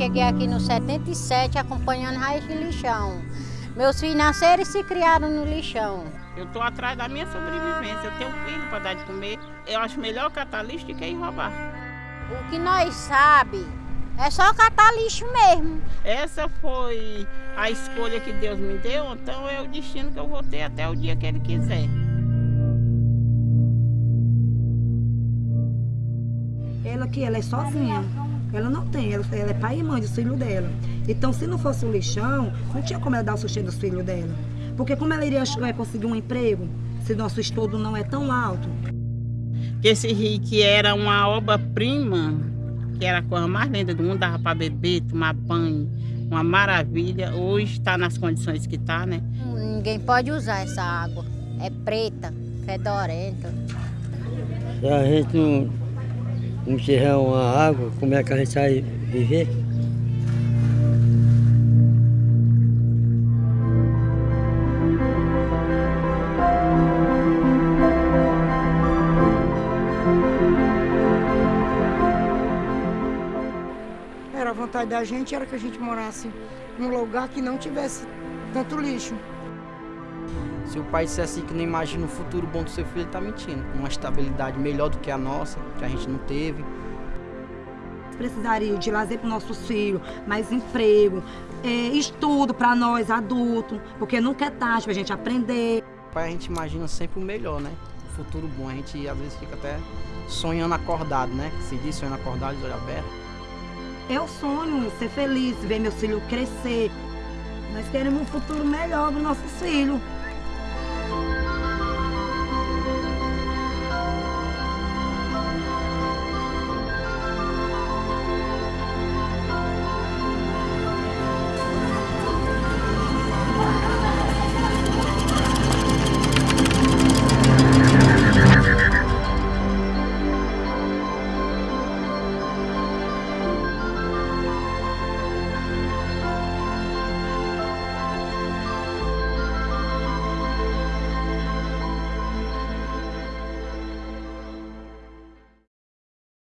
cheguei aqui no 77 acompanhando raiz de lixão. Meus filhos nasceram e se criaram no lixão. Eu estou atrás da minha sobrevivência. Eu tenho filho para dar de comer. Eu acho melhor catar lixo do que ir roubar. O que nós sabe é só catar lixo mesmo. Essa foi a escolha que Deus me deu, então é o destino que eu vou ter até o dia que Ele quiser. Ela que ela é sozinha. Ela não tem, ela, ela é pai e mãe dos filhos dela. Então, se não fosse o lixão, não tinha como ela dar o sustento dos filhos dela. Porque como ela iria é, conseguir um emprego se nosso estudo não é tão alto? Esse rio que era uma obra-prima, que era a coisa mais linda do mundo, dava para beber, tomar banho, uma maravilha. Hoje está nas condições que está, né? Ninguém pode usar essa água. É preta, fedorenta. A gente não não tiver uma água, como é que a gente vai viver? Era a vontade da gente, era que a gente morasse num lugar que não tivesse tanto lixo. Se o pai dissesse que não imagina o futuro bom do seu filho, ele está mentindo. Uma estabilidade melhor do que a nossa, que a gente não teve. Precisaria de lazer para nossos filhos, mais emprego, é, estudo para nós adultos, porque nunca é tarde para a gente aprender. O pai a gente imagina sempre o melhor, né? O futuro bom. A gente às vezes fica até sonhando acordado, né? Se diz sonhando acordado, de olho aberto. Eu sonho ser feliz, ver meu filho crescer. Nós queremos um futuro melhor para nossos filhos.